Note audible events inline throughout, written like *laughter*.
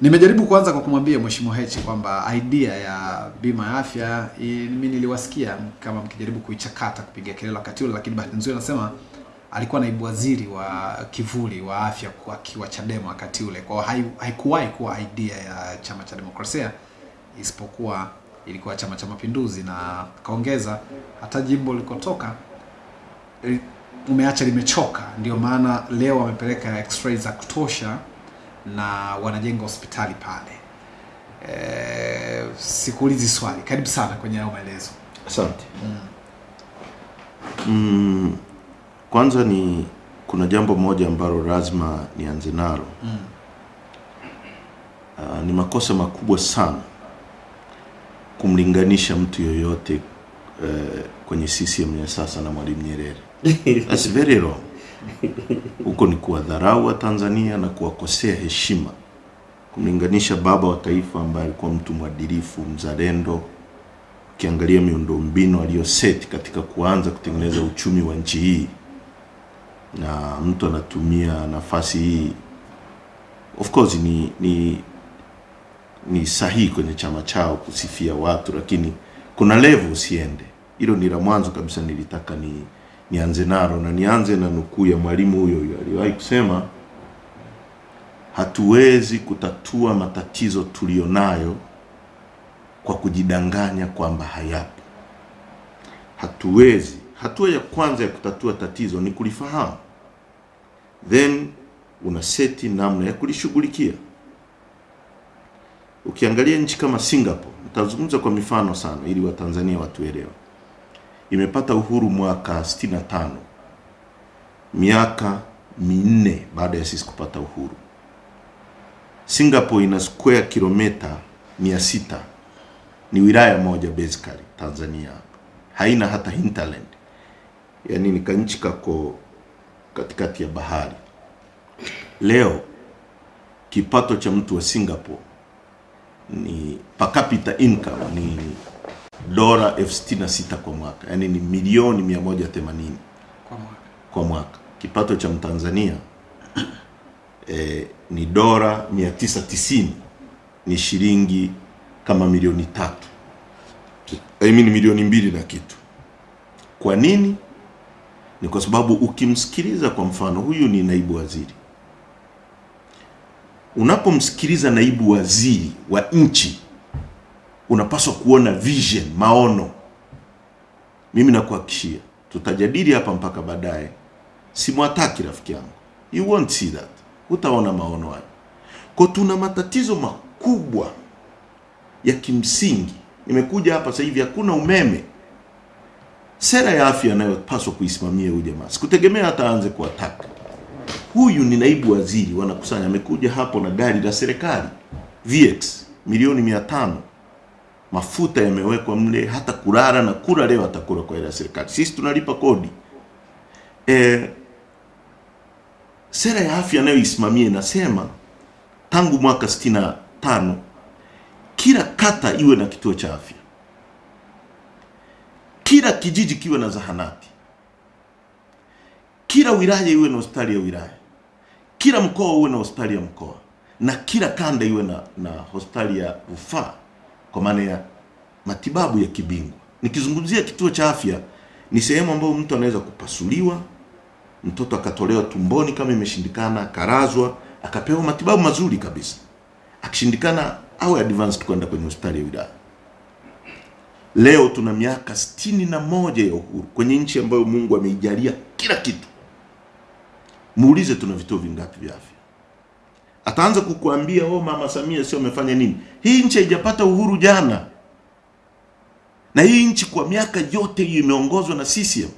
Nimejaribu kwanza kwa kumwambia Mheshimiwa Heche kwamba idea ya bima ya afya mimi niliwasikia kama mkijaribu kuichakata kupiga kelele wakati ule, lakini bahati nzuri anasema alikuwa naibu waziri wa kivuli wa afya akiwa Chadema wakati ule, kwa haikuwahi kuwa idea ya chama cha demokrasia isipokuwa ilikuwa chama cha mapinduzi, na kaongeza hata jimbo likotoka umeacha limechoka, ndio maana leo wamepeleka x-ray za kutosha na wanajenga hospitali pale. E, sikuulizi swali, karibu sana kwenye hayo maelezo. Asante. Mm, Mm, kwanza ni kuna jambo moja ambalo lazima nianze nalo. mm. Uh, ni makosa makubwa sana kumlinganisha mtu yoyote uh, kwenye CCM ya sasa na Mwalimu Nyerere. *laughs* That's very wrong. Huko ni kuwadharau wa Tanzania na kuwakosea heshima, kumlinganisha baba wa taifa ambaye alikuwa mtu mwadilifu, mzalendo, ukiangalia miundombinu aliyoseti katika kuanza kutengeneza uchumi wa nchi hii, na mtu anatumia nafasi hii, of course ni ni ni sahihi kwenye chama chao kusifia watu, lakini kuna level usiende. Hilo ni la mwanzo kabisa nilitaka ni nianze nalo, na nianze na nukuu ya mwalimu huyo huyo aliwahi kusema, hatuwezi kutatua matatizo tulionayo kwa kujidanganya kwamba hayapo. Hatuwezi. Hatua ya kwanza ya kutatua tatizo ni kulifahamu, then una seti namna ya kulishughulikia. Ukiangalia nchi kama Singapore, nitazungumza kwa mifano sana ili Watanzania watuelewe. Imepata uhuru mwaka 65, miaka minne baada ya sisi kupata uhuru. Singapore ina square kilomita 600 ni wilaya moja basically Tanzania haina hata hinterland, yani ni kanchi kako katikati ya bahari. Leo kipato cha mtu wa Singapore ni per capita income ni dola elfu sitini na sita kwa mwaka, yaani ni milioni 180 Kwa mwaka. kwa mwaka. Kipato cha Mtanzania eh, ni dola 990 ni shilingi kama milioni tatu I mean milioni mbili na kitu. Kwa nini? Ni kwa sababu ukimsikiliza, kwa mfano, huyu ni naibu waziri. Unapomsikiliza naibu waziri wa nchi, unapaswa kuona vision, maono. Mimi nakuhakikishia, tutajadili hapa mpaka baadaye. Simwataki rafiki yangu, you won't see that, hutaona maono hayo. Kwa tuna matatizo makubwa ya kimsingi. Nimekuja hapa sasa hivi, hakuna umeme. Sera ya afya anayopaswa kuisimamia huyu jamaa, sikutegemea hata aanze kuwataka. Huyu ni naibu waziri, wanakusanya, amekuja hapo na gari la serikali VX milioni mia tano mafuta yamewekwa mle, hata kulala na kula leo atakula kwa ya serikali. Sisi tunalipa kodi. E, sera ya afya nayo anayoisimamia inasema tangu mwaka 65 kila kata iwe na kituo cha afya, kila kijiji kiwe na zahanati, kila wilaya iwe na hospitali ya wilaya, kila mkoa uwe na hospitali ya mkoa, na kila kanda iwe na, na hospitali ya rufaa kwa maana ya matibabu ya kibingwa. Nikizungumzia kituo cha afya, ni sehemu ambayo mtu anaweza kupasuliwa, mtoto akatolewa tumboni kama imeshindikana, akarazwa, akapewa matibabu mazuri kabisa, akishindikana awe advanced kwenda kwenye hospitali ya wilaya. Leo tuna miaka sitini na moja ya uhuru kwenye nchi ambayo Mungu ameijalia kila kitu. Muulize tuna vituo vingapi vya afya, ataanza kukuambia oh, mama Samia sio amefanya nini. Hii nchi haijapata uhuru jana, na hii nchi kwa miaka yote hii imeongozwa na CCM.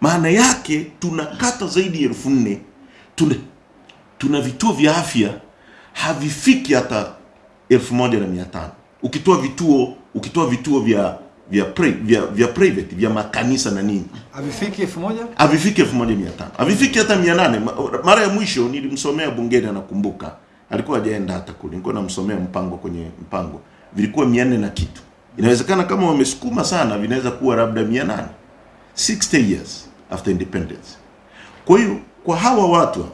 Maana yake tuna kata zaidi ya elfu nne tuna, tuna vituo vya afya havifiki hata elfu moja na mia tano ukitoa vituo ukitoa vituo vya vya, pre, vya vya private vya makanisa na nini Havifiki elfu moja? havifiki elfu moja mia tano havifiki hata mia nane Mara ya mwisho nilimsomea bungeni, anakumbuka, alikuwa hajaenda hata kule, nilikuwa namsomea mpango kwenye mpango, vilikuwa mia nne na kitu. Inawezekana kama wamesukuma sana, vinaweza kuwa labda mia nane 60 years after independence. Kwa hiyo kwa hawa watu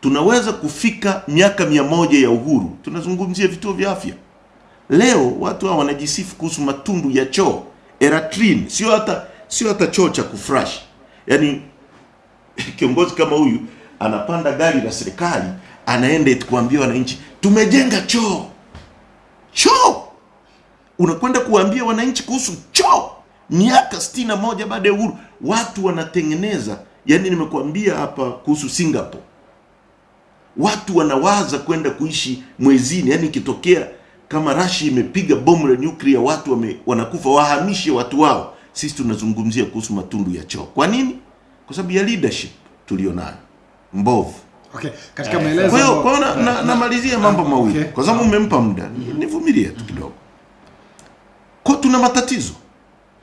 tunaweza kufika miaka mia moja ya uhuru, tunazungumzia vituo vya afya. Leo watu hao wanajisifu kuhusu matundu ya choo Eratrin, sio hata sio hata choo cha kufresh. Yaani *laughs* kiongozi kama huyu anapanda gari la serikali anaenda kuambia wananchi tumejenga choo. Choo unakwenda kuambia wananchi kuhusu choo miaka stina na moja baada ya uhuru, watu wanatengeneza. Yani nimekuambia hapa kuhusu Singapore, watu wanawaza kwenda kuishi mwezini. Yani ikitokea kama Rashi imepiga bomu la nyuklia, watu wame, wanakufa, wahamishe watu wao. Sisi tunazungumzia kuhusu matundu ya choo. Kwa nini? Kwa sababu ya leadership tulionayo mbovu. Okay, katika Eh, maelezo Kwa hiyo kwa na, na, namalizia mambo okay. mawili okay. kwa sababu umempa muda, nivumilie tu kidogo. Kwa tuna matatizo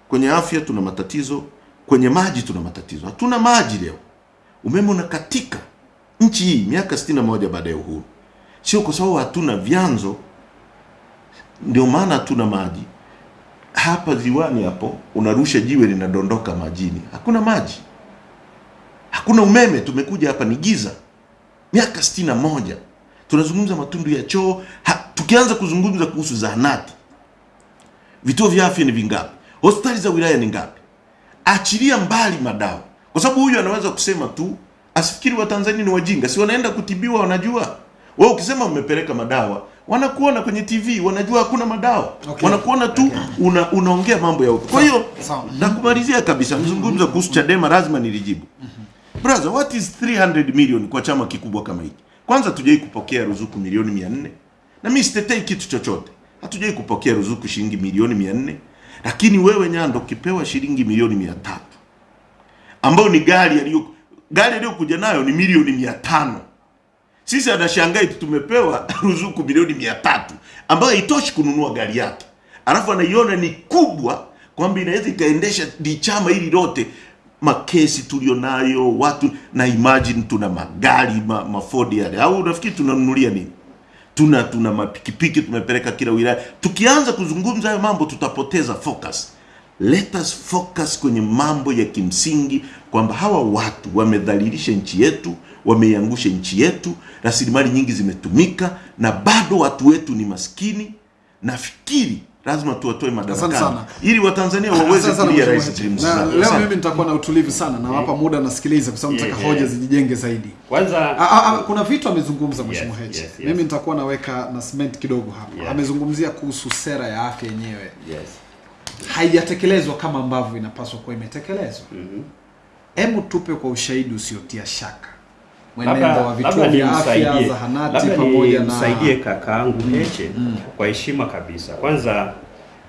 kwenye afya, tuna matatizo kwenye maji, tuna matatizo. Hatuna maji leo, umeme unakatika nchi hii miaka sitini na moja baada ya uhuru, sio kwa sababu hatuna vyanzo, ndio maana hatuna maji. Hapa ziwani hapo unarusha jiwe linadondoka majini, hakuna maji, hakuna umeme. Tumekuja hapa ni giza miaka sitini na moja tunazungumza matundu ya choo tukianza kuzungumza kuhusu zahanati, vituo vya afya ni vingapi? Hospitali za wilaya ni ngapi? Achilia mbali madawa, kwa sababu huyu anaweza kusema tu, asifikiri Watanzania ni wajinga, si wanaenda kutibiwa, wanajua. Wewe ukisema umepeleka madawa, wanakuona kwenye TV, wanajua hakuna madawa Okay. wanakuona tu una, unaongea mambo ya huko. Kwa hiyo nakumalizia kabisa, mzungumza kuhusu Chadema, lazima nilijibu. Brother, what is 300 million kwa chama kikubwa kama hiki? Kwanza tujai kupokea ruzuku milioni 400 na mimi sitetei kitu chochote. Hatujai kupokea ruzuku shilingi milioni 400 lakini wewe Nyando kipewa shilingi milioni 300 ambayo ni gari aliyo gari aliyokuja nayo ni milioni 500 sisi anashangaa eti tumepewa *laughs* ruzuku milioni 300 ambayo haitoshi kununua gari yake, alafu anaiona ni kubwa kwamba inaweza ikaendesha chama hili lote. Makesi tulionayo watu na imagine tuna magari ma, mafodi yale. Au unafikiri tunanunulia nini? Tuna tuna mapikipiki tumepeleka kila wilaya. Tukianza kuzungumza hayo mambo tutapoteza focus let us focus kwenye mambo ya kimsingi kwamba hawa watu wamedhalilisha nchi yetu wameiangusha nchi yetu rasilimali nyingi zimetumika na bado watu wetu ni maskini nafikiri lazima tuwatoe madarakani ili watanzania waweze kulia rais. Na leo mimi nitakuwa na utulivu sana na wapa muda nasikiliza kwa sababu nataka Yeah, hoja zijijenge zaidi. Kwanza a, a, a, kuna vitu amezungumza Mheshimiwa Yes, Heche. yes, yes. Mimi nitakuwa naweka na cement kidogo hapa. Yeah. Amezungumzia kuhusu sera ya afya yenyewe. yes. Haijatekelezwa kama ambavyo inapaswa kuwa imetekelezwa. Mhm. Hebu tupe kwa ushahidi usiotia shaka mwenendo wa vituo vya afya, zahanati pamoja na msaidie kakaangu Heche kwa heshima kabisa. Kwanza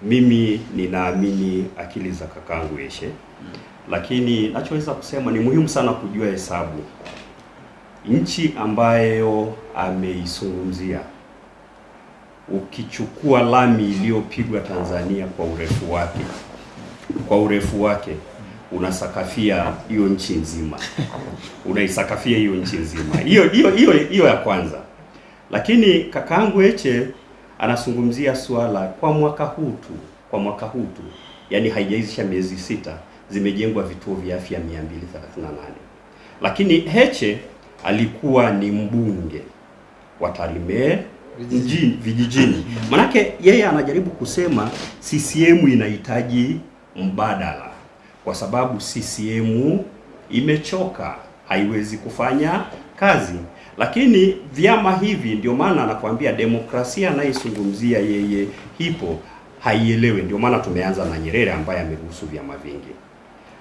mimi ninaamini akili za kakaangu Heche, lakini nachoweza kusema ni muhimu sana kujua hesabu. Nchi ambayo ameizungumzia, ukichukua lami iliyopigwa Tanzania kwa urefu wake kwa urefu wake unasakafia hiyo nchi nzima, unaisakafia hiyo nchi nzima. Hiyo hiyo hiyo hiyo ya kwanza. Lakini kakaangu Heche anazungumzia swala kwa mwaka huu tu, kwa mwaka huu tu, yani haijaisha miezi sita, zimejengwa vituo vya afya 238 lakini Heche alikuwa ni mbunge wa Tarime mjini vijijini. Manake yeye anajaribu kusema CCM inahitaji mbadala kwa sababu CCM imechoka, haiwezi kufanya kazi. Lakini vyama hivi, ndio maana anakuambia demokrasia anayezungumzia yeye hipo haielewe. Ndio maana tumeanza na Nyerere ambaye ameruhusu vyama vingi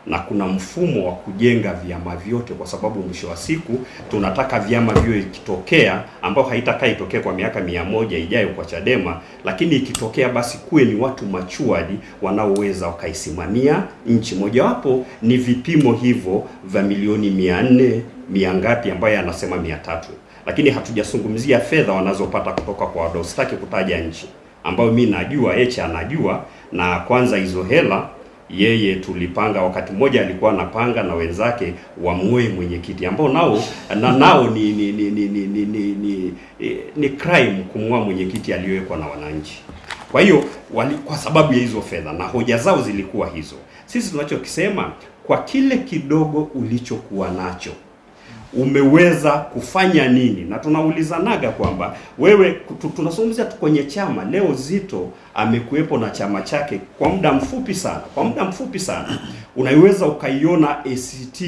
na kuna mfumo wa kujenga vyama vyote, kwa sababu mwisho wa siku tunataka vyama viwe ikitokea, ambayo haitakaa itokee kwa miaka mia moja ijayo kwa Chadema, lakini ikitokea basi kuwe ni watu machuadi wanaoweza wakaisimamia nchi. Mojawapo ni vipimo hivyo vya milioni mia nne mia ngapi, ambayo anasema mia tatu, lakini hatujazungumzia fedha wanazopata kutoka kwa wadau. Sitaki kutaja nchi ambayo mi najua, Heche anajua, na kwanza hizo hela yeye tulipanga wakati mmoja alikuwa anapanga na wenzake wamng'oe mwenyekiti ambao nao na nao ni ni ni ni ni, ni, ni, ni, ni crime kumng'oa mwenyekiti aliyowekwa na wananchi. Kwa hiyo kwa sababu ya hizo fedha na hoja zao zilikuwa hizo. Sisi tunachokisema kwa kile kidogo ulichokuwa nacho umeweza kufanya nini? Na tunaulizanaga kwamba wewe, tunazungumzia tu kwenye chama leo. Zito amekuwepo na chama chake kwa muda mfupi sana, kwa muda mfupi sana unaiweza ukaiona ACT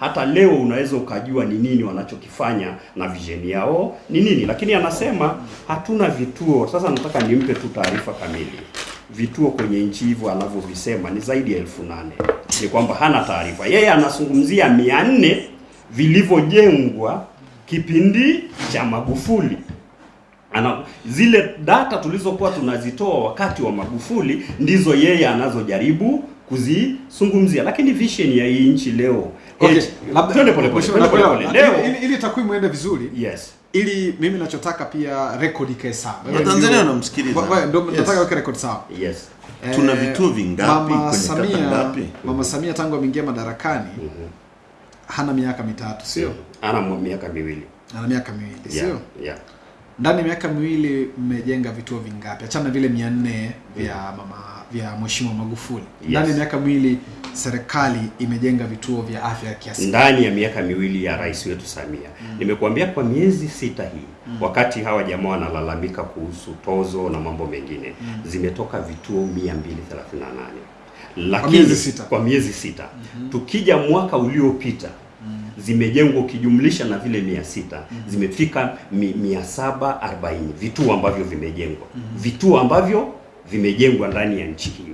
hata leo unaweza ukajua ni nini wanachokifanya na vision yao ni nini, lakini anasema hatuna vituo. Sasa nataka nimpe tu taarifa kamili. Vituo kwenye nchi hivyo anavyovisema ni zaidi ya elfu nane. Ni kwamba hana taarifa. Yeye anazungumzia mia nne vilivyojengwa kipindi cha Magufuli ana zile data tulizokuwa tunazitoa wakati wa Magufuli ndizo yeye anazojaribu kuzizungumzia, lakini vision ya hii nchi leo Okay, twende pole pole, twende pole pole. Ili- Leo ili, ili takwimu iende vizuri yes ili mimi nachotaka pia rekodi ikae sawa. Na Watanzania ndio- wanamsikiliza. Wa- wa- Ndio Yes. nataka weke rekodi sawa. yes Tuna Eh, vituo vingapi kwenye kata Samia, ngapi? Mama Samia tangu ameingia madarakani hana miaka mitatu, sio? ana miaka miwili Ana miaka miwili, yeah, sio? yeah. Ndani ya miaka miwili mmejenga vituo vingapi? Achana na vile 400 vya mama vya Mheshimiwa Magufuli. Yes. Ndani ya miaka miwili serikali imejenga vituo vya afya kiasi ndani ya miaka miwili ya rais wetu Samia. Mm. Nimekuambia kwa miezi sita hii mm. wakati hawa jamaa wanalalamika kuhusu tozo na mambo mengine mm. zimetoka vituo 238 lakini kwa miezi sita. kwa miezi sita. Tukija mwaka uliopita zimejengwa ukijumlisha na vile mia sita. Zimefika mi, mia saba arobaini. Vituo ambavyo vimejengwa. Mm -hmm. vituo ambavyo vimejengwa ndani ya nchi hii